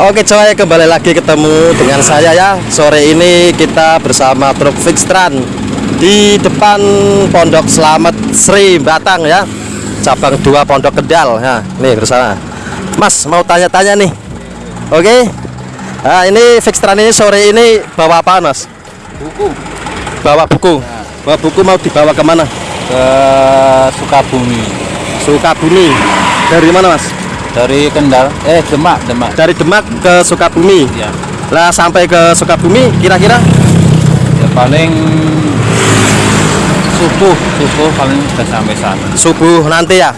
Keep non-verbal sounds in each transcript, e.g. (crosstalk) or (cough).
Oke coy kembali lagi ketemu dengan saya ya. Sore ini kita bersama truk Fixtran Di depan Pondok Selamat Sri Batang ya. Cabang 2 Pondok Kedal ya Nih bersama Mas mau tanya-tanya nih. Oke? Nah ini Fixtran ini sore ini bawa apa mas? buku. Bawa buku. Bawa buku mau dibawa ke mana? ke Sukabumi. Sukabumi. Dari mana mas? Dari Kendal eh Demak Demak. Dari Demak ke Sukabumi? Ya Lah sampai ke Sukabumi kira-kira? Ya paling subuh subuh paling sudah sampai sana. Subuh nanti ya?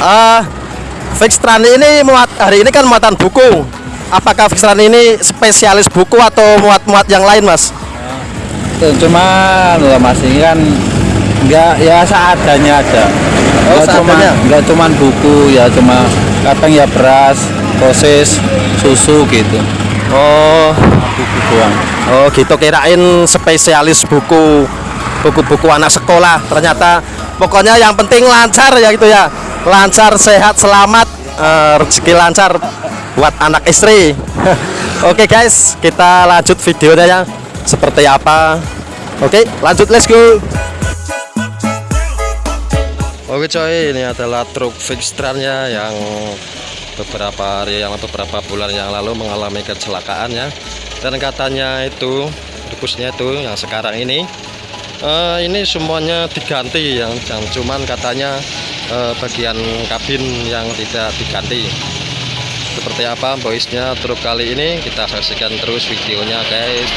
Ah Fixtran ini muat hari ini kan muatan buku. Apakah Fixtran ini spesialis buku atau muat-muat yang lain mas? Tuh, cuma lah mas ini kan enggak ya seadanya aja Oh, Nggak cuma cuman buku ya cuma kadang ya beras proses susu gitu. Oh. Buku doang. Oh gitu. Kirain spesialis buku buku-buku anak sekolah. Ternyata pokoknya yang penting lancar ya gitu ya. Lancar sehat selamat. Eh, rezeki lancar buat anak istri. (laughs) Oke guys. Kita lanjut videonya ya. Seperti apa? Oke lanjut. Let's go Oke coy, ini adalah truk Fixtran ya yang beberapa hari yang beberapa bulan yang lalu mengalami kecelakaan ya. Dan katanya itu rebusnya itu yang sekarang ini eh, ini semuanya diganti yang, yang cuman katanya eh, bagian kabin yang tidak diganti. Seperti apa voice-nya truk kali ini kita saksikan terus videonya guys.